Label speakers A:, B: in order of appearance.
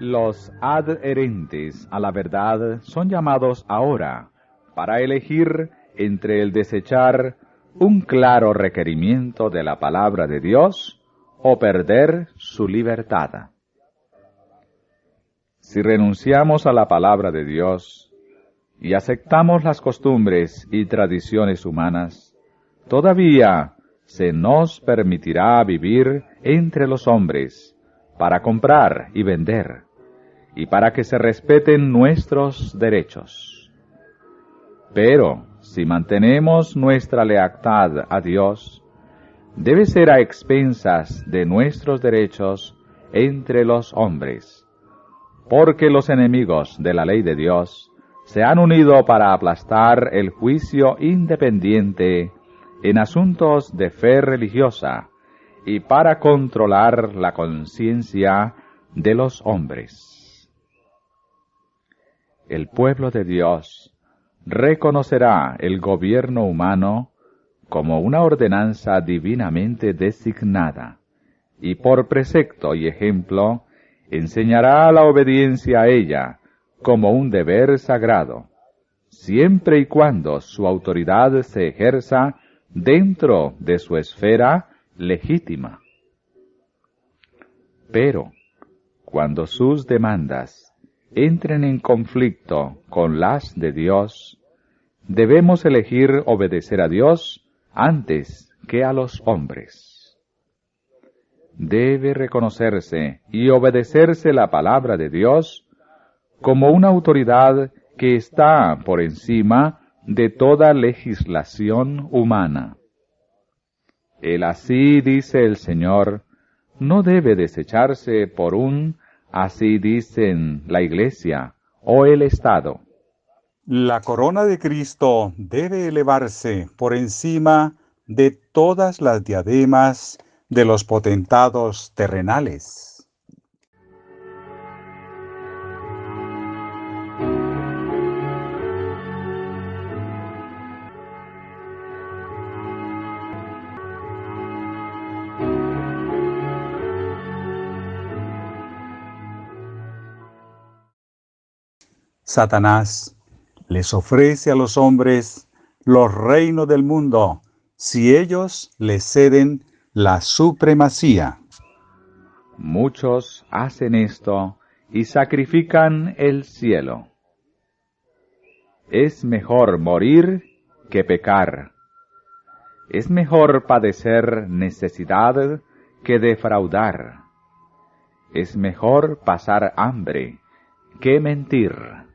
A: Los adherentes a la verdad son llamados ahora para elegir entre el desechar un claro requerimiento de la palabra de Dios o perder su libertad. Si renunciamos a la palabra de Dios y aceptamos las costumbres y tradiciones humanas, todavía se nos permitirá vivir entre los hombres para comprar y vender y para que se respeten nuestros derechos. Pero si mantenemos nuestra lealtad a Dios, debe ser a expensas de nuestros derechos entre los hombres, porque los enemigos de la ley de Dios se han unido para aplastar el juicio independiente en asuntos de fe religiosa y para controlar la conciencia de los hombres. El pueblo de Dios reconocerá el gobierno humano como una ordenanza divinamente designada, y por precepto y ejemplo enseñará la obediencia a ella como un deber sagrado, siempre y cuando su autoridad se ejerza dentro de su esfera legítima. Pero, cuando sus demandas entren en conflicto con las de Dios, debemos elegir obedecer a Dios antes que a los hombres. Debe reconocerse y obedecerse la palabra de Dios como una autoridad que está por encima de toda legislación humana. El así dice el Señor no debe desecharse por un así dicen la Iglesia o el Estado.
B: La corona de Cristo debe elevarse por encima de todas las diademas de los potentados terrenales. Satanás les ofrece a los hombres los reinos del mundo si ellos le ceden la supremacía.
A: Muchos hacen esto y sacrifican el cielo. Es mejor morir que pecar. Es mejor padecer necesidad que defraudar. Es mejor pasar hambre que mentir.